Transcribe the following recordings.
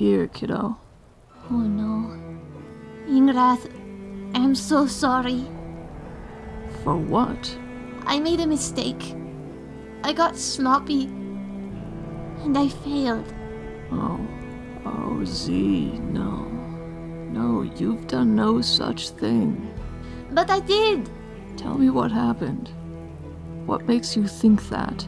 here, kiddo. Oh no. Ingrath, I'm so sorry. For what? I made a mistake. I got sloppy. And I failed. Oh. Oh, Z, no. No, you've done no such thing. But I did! Tell me what happened. What makes you think that?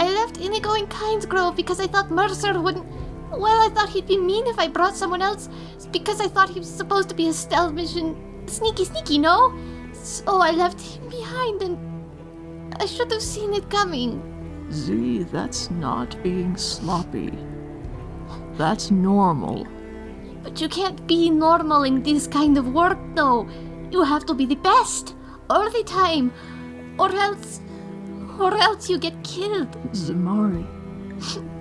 I left Inigo in Kynesgrove because I thought Mercer wouldn't. Well, I thought he'd be mean if I brought someone else. It's because I thought he was supposed to be a stealth mission. Sneaky, sneaky, no? So I left him behind and. I should have seen it coming. Z, that's not being sloppy. That's normal. But you can't be normal in this kind of work, though. You have to be the best all the time, or else, or else you get killed. Zamari.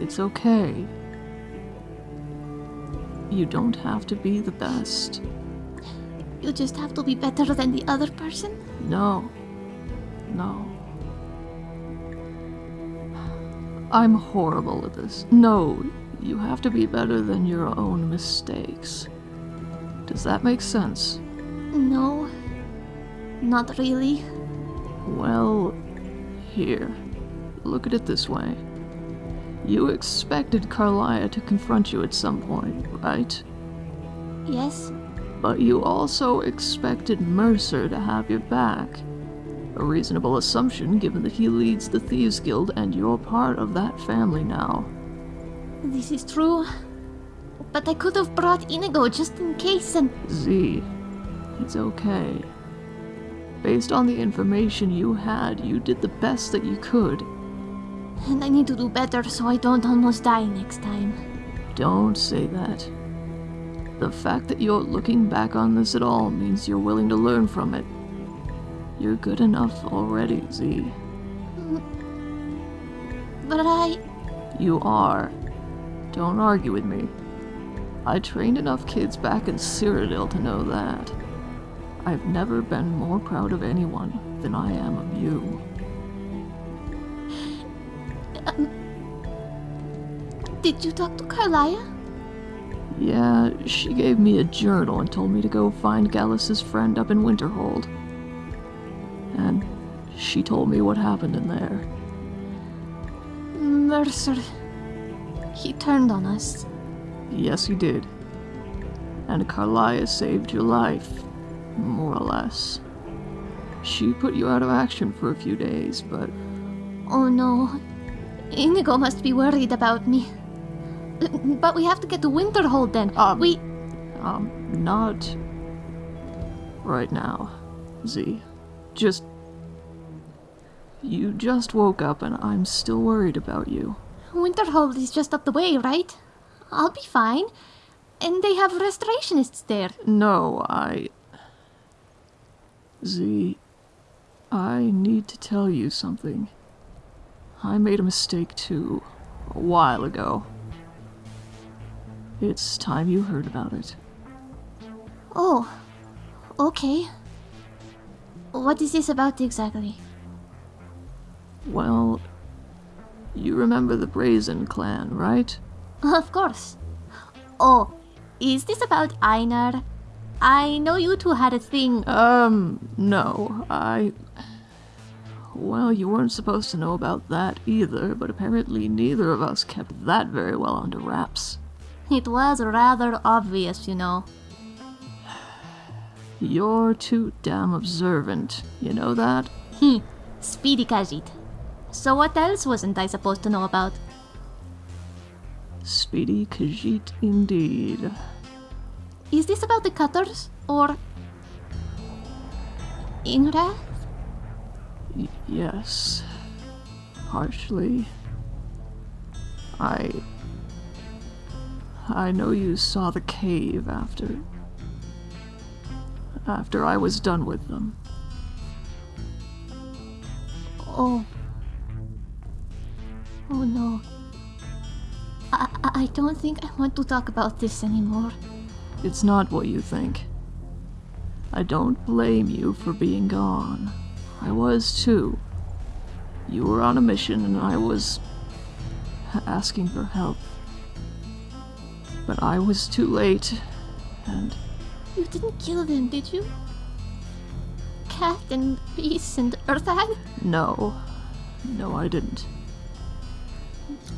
it's okay. You don't have to be the best. You just have to be better than the other person. No. No. I'm horrible at this. No, you have to be better than your own mistakes. Does that make sense? No, not really. Well, here. Look at it this way. You expected Karliah to confront you at some point, right? Yes, But you also expected Mercer to have your back. A reasonable assumption given that he leads the Thieves Guild and you're part of that family now. this is true. But I could have brought Inigo just in case and. Z, it's okay. Based on the information you had, you did the best that you could. And I need to do better so I don't almost die next time. Don't say that. The fact that you're looking back on this at all means you're willing to learn from it. You're good enough already, Z. But I. You are. Don't argue with me. I trained enough kids back in Cyrodiil to know that. I've never been more proud of anyone than I am of you. Did you talk to Karliah? Yeah, she gave me a journal and told me to go find Gallus's friend up in Winterhold. And she told me what happened in there. Mercer. He turned on us. Yes, he did. And Karliah saved your life, more or less. She put you out of action for a few days, but Oh no. Inigo must be worried about me. But we have to get to Winterhold then. Um, we. Um, not right now, Z. Just. You just woke up and I'm still worried about you. Winterhold is just up the way, right? I'll be fine. And they have restorationists there. No, I. Z. I need to tell you something. I made a mistake too, a while ago. It's time you heard about it. Oh, okay. What is this about exactly? Well, you remember the Brazen clan, right? Of course. Oh, is this about Einar? I know you two had a thing. Um, no, I. Well, you weren't supposed to know about that either, but apparently neither of us kept that very well under wraps. It was rather obvious, you know. You're too damn observant, you know that? Hmm, speedy Khajiit. So what else wasn't I supposed to know about? Speedy Khajiit indeed. Is this about the cutters? Or... Ingra? Y- yes. Partially. I. I know you saw the cave after. After I was done with them. Oh. Oh no. I, I I don't think I want to talk about this anymore. It's not what you think. I don't blame you for being gone. I was too. You were on a mission and I was asking for help. But I was too late, and You didn't kill them, did you? Cat and Beast and Earthhag? no, no, I didn't.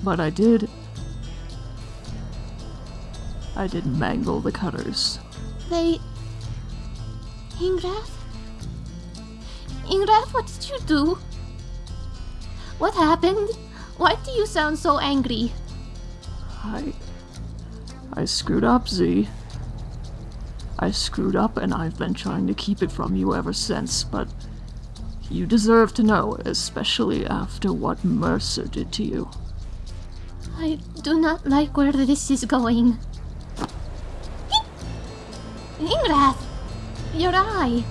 But I did. I did mangle the cutters. They. Ingrath? Ingrath, what did you do? What happened? Why do you sound so angry? I. I screwed up, Z. I screwed up, and I've been trying to keep it from you ever since, but you deserve to know, especially after what Mercer did to you. I do not like where this is going. Ingrath! Your eye!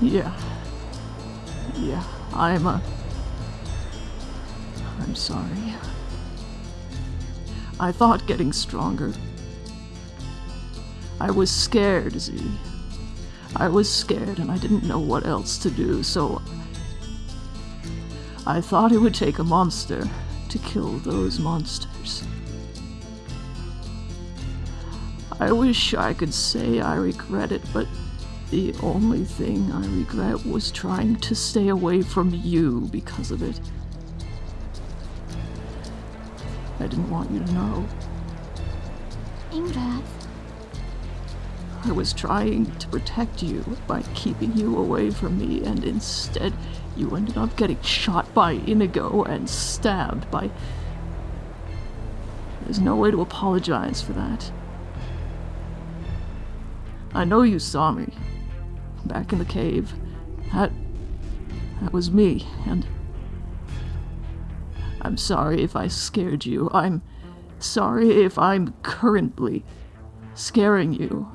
Yeah. Yeah, I'm a. I'm sorry. I thought getting stronger. I was scared, Z. I was scared and I didn't know what else to do, so. I thought it would take a monster to kill those monsters. I wish I could say I regret it, but the only thing I regret was trying to stay away from you because of it. I didn't want you to know. Ingrath. I was trying to protect you by keeping you away from me, and instead, you ended up getting shot by Inigo and stabbed by. There's no way to apologize for that. I know you saw me back in the cave. That. that was me, and. I'm sorry if I scared you. I'm sorry if I'm currently scaring you.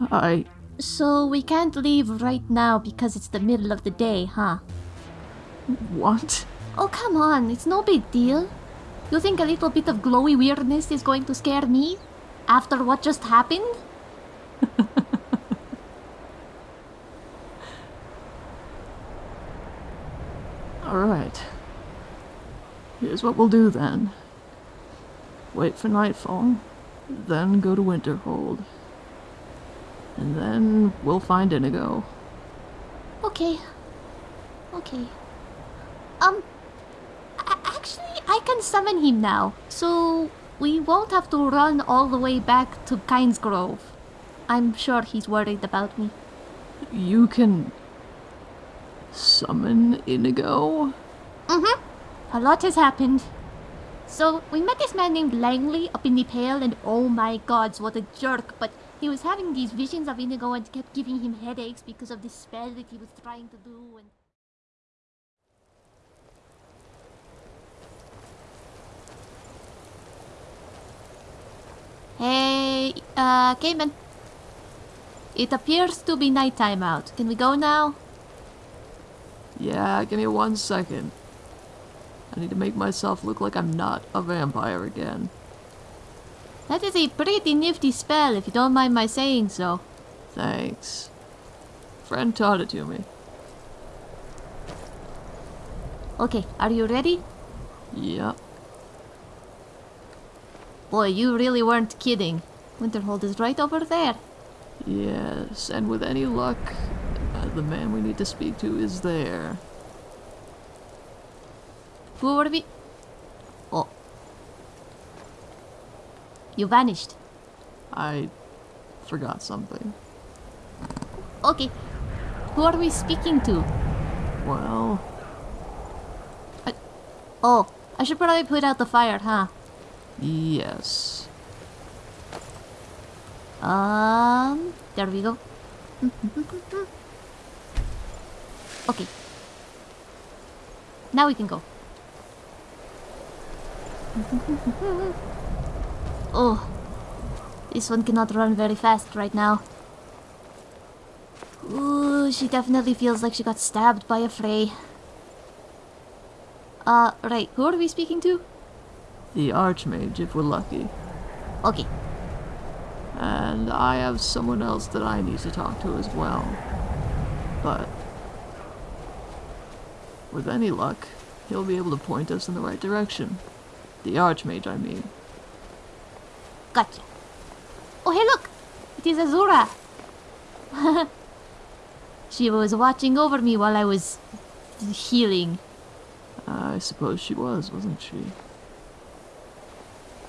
I. So we can't leave right now because it's the middle of the day, huh? What? Oh, come on, it's no big deal. You think a little bit of glowy weirdness is going to scare me? After what just happened? Alright. Here's what we'll do then. Wait for nightfall, then go to Winterhold. And then we'll find Inigo. Okay. Okay. Um, actually, I can summon him now, so we won't have to run all the way back to Kynesgrove. I'm sure he's worried about me. You can summon Inigo? Mm-hmm. A lot has happened. So, we met this man named Langley up in the Pale, and oh my gods, what a jerk, but he was having these visions of Inigo and kept giving him headaches because of this spell that he was trying to do, and... Hey, uh, Cayman. It appears to be nighttime out. Can we go now? Yeah, give me one second. I need to make myself look like I'm not a vampire again. That is a pretty nifty spell, if you don't mind my saying so. Thanks. Friend taught it to me. Okay, are you ready? Yep. Boy, you really weren't kidding. Winterhold is right over there. Yes, and with any luck, uh, the man we need to speak to is there. Who are we? You vanished. I forgot something. Okay. Who are we speaking to? Well, I... Oh, I should probably put out the fire, huh? yes. Um, there we go. okay. Now we can go. oh, this one cannot run very fast right now. Ooh, she definitely feels like she got stabbed by a fray. Uh, right, who are we speaking to? The Archmage, if we're lucky. Okay, And I have someone else that I need to talk to as well. But with any luck, he'll be able to point us in the right direction. The Archmage, I mean. Gotcha. Oh, hey, look! It is Azura! she was watching over me while I was healing. I suppose she was, wasn't she?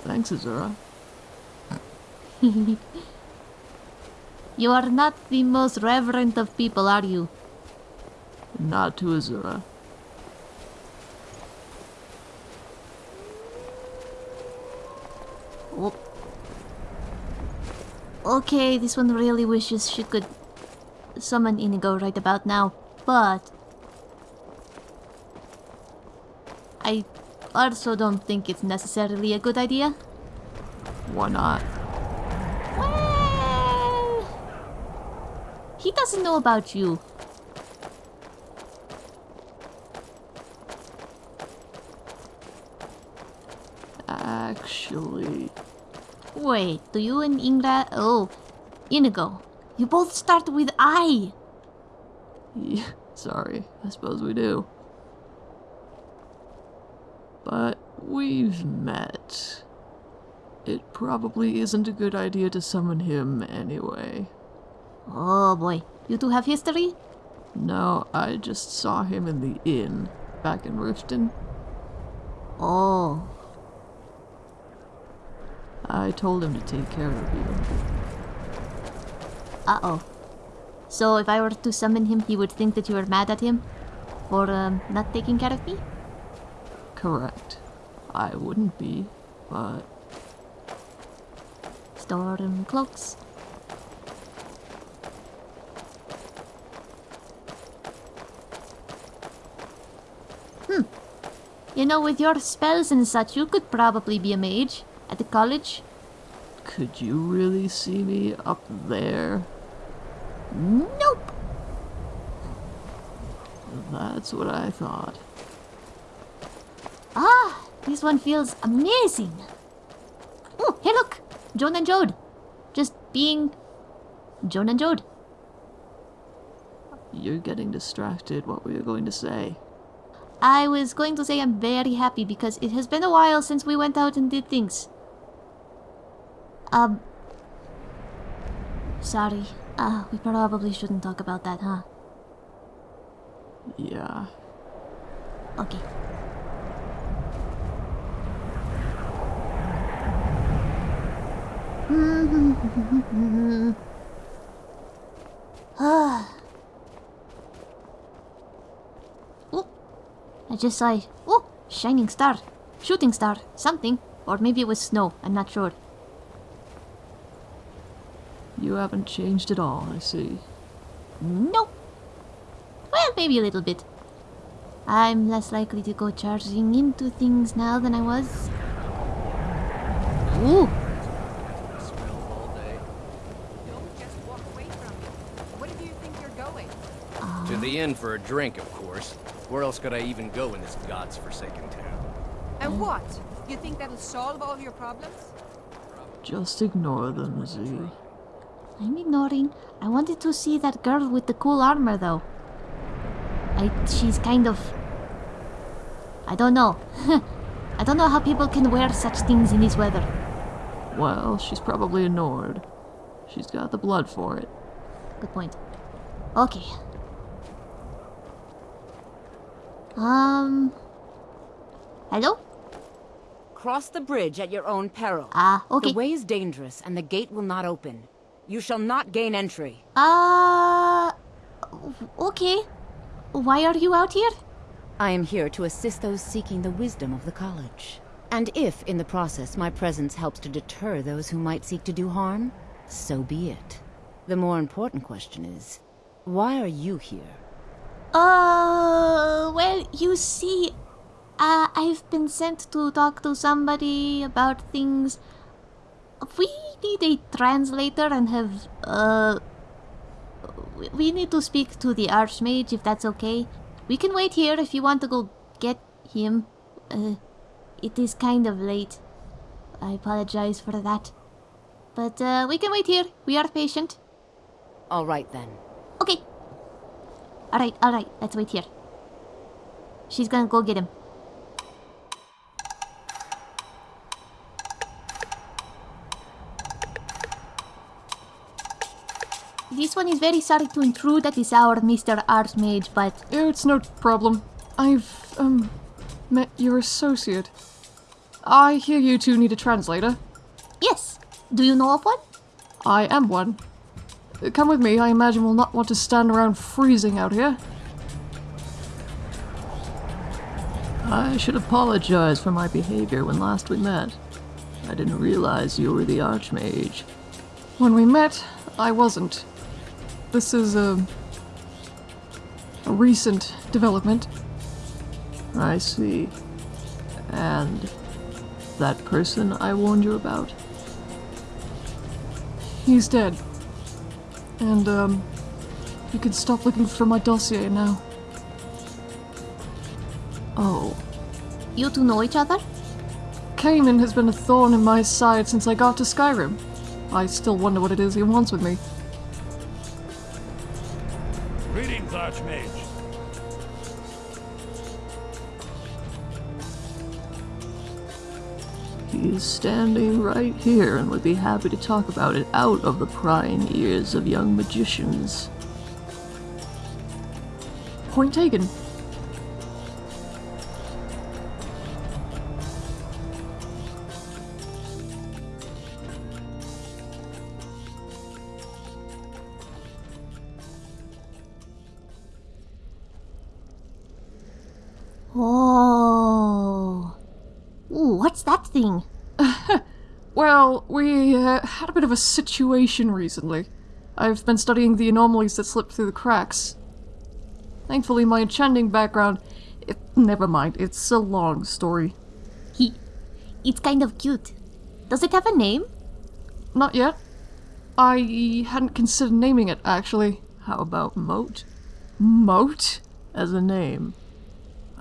Thanks, Azura. You are not the most reverent of people, are you? Not to Azura. Okay, this one really wishes she could summon Inigo right about now, but I also don't think it's necessarily a good idea. Why not? Well, he doesn't know about you. Actually, Wait, do you and Ingra? Oh, Inigo, you both start with I. yeah, sorry, I suppose we do. But we've met. It probably isn't a good idea to summon him anyway. Oh boy, you two have history? No, I just saw him in the inn back in Riften. Oh, I told him to take care of you. uh oh. So if I were to summon him, he would think that you were mad at him for um, not taking care of me? Correct. I wouldn't be, but Storm cloaks. Hmm. You know, with your spells and such, you could probably be a mage at the college. could you really see me up there? Nope. That's what I thought. Ah, this one feels amazing. Oh, hey, look, Jone and Jode, just being Jone and Jode. You're getting distracted. What were you going to say? I was going to say I'm very happy because it has been a while since we went out and did things. Um. Sorry. Uh, we probably shouldn't talk about that, huh? Yeah. Okay. Ah. oh, I just saw. Oh, shining star, shooting star, something, or maybe it was snow. I'm not sure. You haven't changed at all, I see. Nope. Well, maybe a little bit. I'm less likely to go charging into things now than I was. Ooh, Don't just walk away from me. Where do you think you're going? To the inn for a drink, of course. Where else could I even go in this god's forsaken town? And what? You think that'll solve all your problems? Just ignore them, Z. I'm ignoring. I wanted to see that girl with the cool armor, though. I, she's kind of. I don't know. I don't know how people can wear such things in this weather. Well, she's probably a Nord. She's got the blood for it. Good point. Okay. Um. Hello? Cross the bridge at your own peril. Ah, okay. The way is dangerous, and the gate will not open. You shall not gain entry. Uh. Okay. Why are you out here? I am here to assist those seeking the wisdom of the college. And if, in the process, my presence helps to deter those who might seek to do harm, so be it. The more important question is, why are you here? Uh, well, you see, uh, I've been sent to talk to somebody about things. We need a translator and have, uh, we- need to speak to the Archmage if that's okay. We can wait here if you want to go get him. Uh, it is kind of late. I apologize for that. But, uh, we can wait here. We are patient. All right then. Okay. Alright, alright, let's wait here. She's gonna go get him. This one is very sorry to intrude at this hour, Mr. Archmage, but It's no problem. I've, um, met your associate. I hear you two need a translator. yes. Do you know of one? I am one. Come with me, I imagine we'll not want to stand around freezing out here. I should apologize for my behavior when last we met. I didn't realize you were the Archmage. When we met, I wasn't. This is a, a recent development. I see. And that person I warned you about? He's dead. And, um, you can stop looking for my dossier now. Oh, You two know each other? Cayman has been a thorn in my side since I got to Skyrim. I still wonder what it is he wants with me. Archmage. he's standing right here and would be happy to talk about it out of the prying ears of young magicians. Point taken. Uh, had a bit of a situation recently. I've been studying the anomalies that slip through the cracks. Thankfully, my enchanting background. It, never mind, it's a long story. He. It's kind of cute. Does it have a name? Not yet. I hadn't considered naming it, actually. How about Moat Moat? as a name?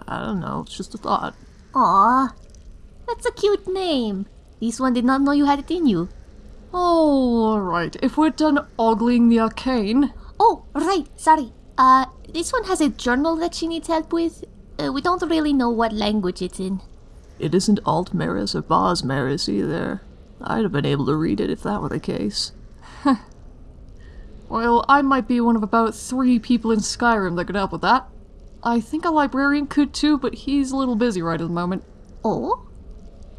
I don't know, it's just a thought. Aw. That's a cute name. This one did not know you had it in you. Alright, if we're done ogling the arcane. Oh, right, sorry. Uh, this one has a journal that she needs help with. Uh, we don't really know what language it's in. It isn't Altmeris or Bosmeris either. I'd have been able to read it if that were the case. Well, I might be one of about three people in Skyrim that could help with that. I think a librarian could too, but he's a little busy right at the moment. Oh?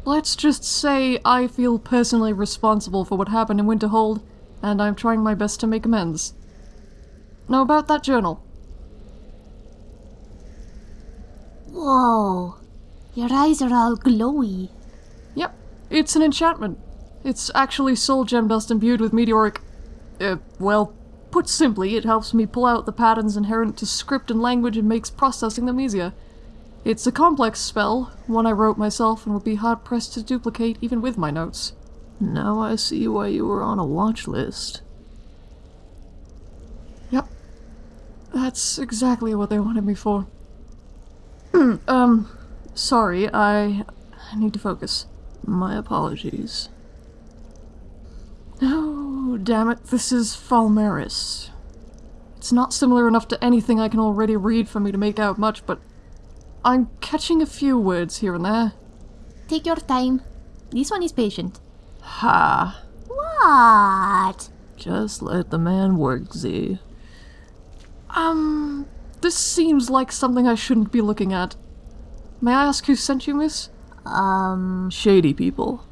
Let's just say I feel personally responsible for what happened in Winterhold, and I'm trying my best to make amends. Now about that journal. Whoa. Your eyes are all glowy. Yep, it's an enchantment. It's actually soul gem dust imbued with meteoric. Uh, well, put simply, it helps me pull out the patterns inherent to script and language and makes processing them easier. It's a complex spell, one I wrote myself and would be hard pressed to duplicate even with my notes. Now I see why you were on a watch list. Yep. That's exactly what they wanted me for. um, sorry, I, I need to focus. My apologies. Oh, damn it, this is Falmeris. It's not similar enough to anything I can already read for me to make out much, but I'm catching a few words here and there. Take your time. This one is patient. Ha! What? Just let the man work, Z. Um, this seems like something I shouldn't be looking at. May I ask who sent you, miss? Um, Shady people.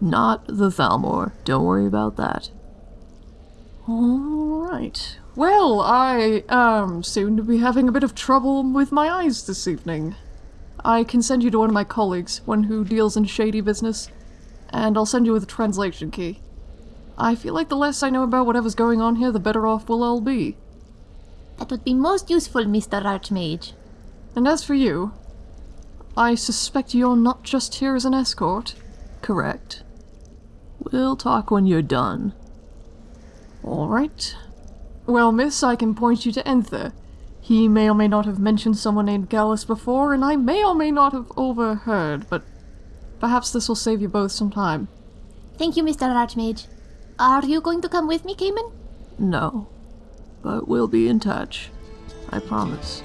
Not the Thalmor. Don't worry about that. Alright. Well, I, um, seem to be having a bit of trouble with my eyes this evening. I can send you to one of my colleagues, one who deals in shady business, and I'll send you with a translation key. I feel like the less I know about whatever's going on here, the better off we'll all be. that would be most useful, Mr. Archmage. And as for you, I suspect you're not just here as an escort. Correct. We'll talk when you're done. Alright. Well, miss, I can point you to Enthir. He may or may not have mentioned someone named Gallus before, and I may or may not have overheard, but perhaps this will save you both some time. Thank you, Mr. Archmage. Are you going to come with me, Cayman? No. But we'll be in touch. I promise.